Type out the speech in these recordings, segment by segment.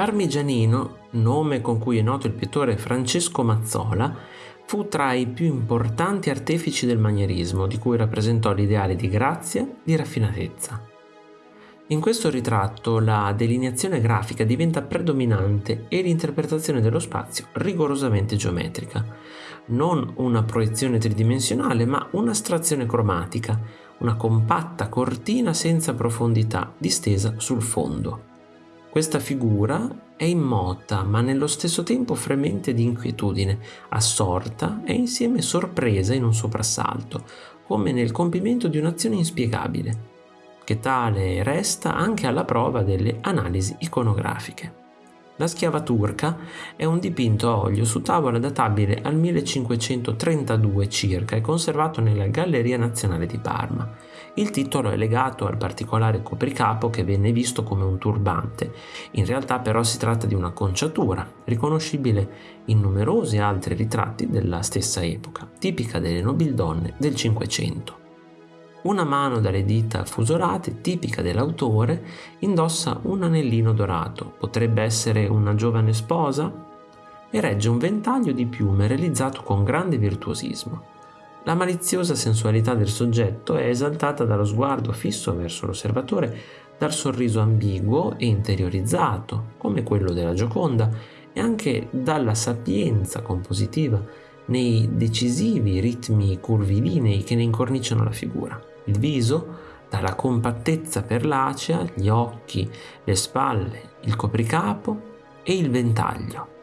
Parmigianino, nome con cui è noto il pittore Francesco Mazzola, fu tra i più importanti artefici del manierismo, di cui rappresentò l'ideale di grazia, di raffinatezza. In questo ritratto la delineazione grafica diventa predominante e l'interpretazione dello spazio rigorosamente geometrica. Non una proiezione tridimensionale, ma un'astrazione cromatica, una compatta cortina senza profondità distesa sul fondo. Questa figura è immota, ma nello stesso tempo fremente di inquietudine, assorta e insieme sorpresa in un soprassalto, come nel compimento di un'azione inspiegabile che tale resta anche alla prova delle analisi iconografiche. La schiava turca è un dipinto a olio su tavola databile al 1532 circa e conservato nella Galleria Nazionale di Parma. Il titolo è legato al particolare copricapo che venne visto come un turbante. In realtà però si tratta di una conciatura, riconoscibile in numerosi altri ritratti della stessa epoca, tipica delle nobildonne del Cinquecento. Una mano dalle dita fusolate, tipica dell'autore, indossa un anellino dorato, potrebbe essere una giovane sposa, e regge un ventaglio di piume realizzato con grande virtuosismo. La maliziosa sensualità del soggetto è esaltata dallo sguardo fisso verso l'osservatore, dal sorriso ambiguo e interiorizzato, come quello della Gioconda, e anche dalla sapienza compositiva nei decisivi ritmi curvilinei che ne incorniciano la figura il viso, dalla compattezza perlacea, gli occhi, le spalle, il copricapo e il ventaglio.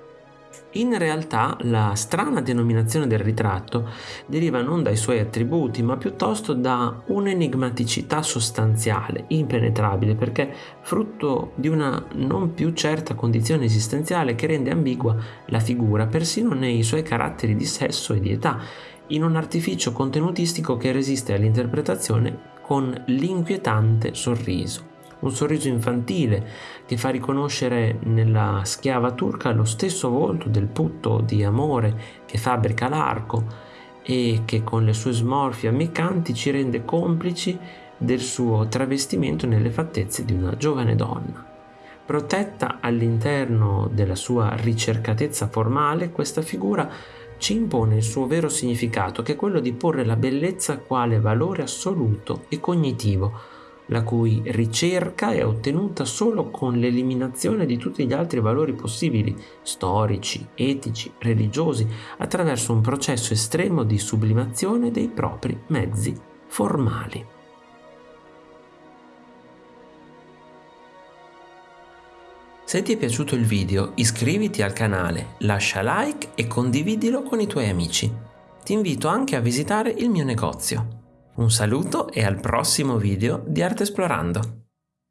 In realtà la strana denominazione del ritratto deriva non dai suoi attributi, ma piuttosto da un'enigmaticità sostanziale, impenetrabile, perché frutto di una non più certa condizione esistenziale che rende ambigua la figura persino nei suoi caratteri di sesso e di età, in un artificio contenutistico che resiste all'interpretazione con l'inquietante sorriso. Un sorriso infantile che fa riconoscere nella schiava turca lo stesso volto del putto di amore che fabbrica l'arco e che con le sue smorfie ammiccanti ci rende complici del suo travestimento nelle fattezze di una giovane donna. Protetta all'interno della sua ricercatezza formale, questa figura ci impone il suo vero significato, che è quello di porre la bellezza quale valore assoluto e cognitivo, la cui ricerca è ottenuta solo con l'eliminazione di tutti gli altri valori possibili, storici, etici, religiosi, attraverso un processo estremo di sublimazione dei propri mezzi formali. Se ti è piaciuto il video iscriviti al canale, lascia like e condividilo con i tuoi amici. Ti invito anche a visitare il mio negozio. Un saluto e al prossimo video di Arte Esplorando.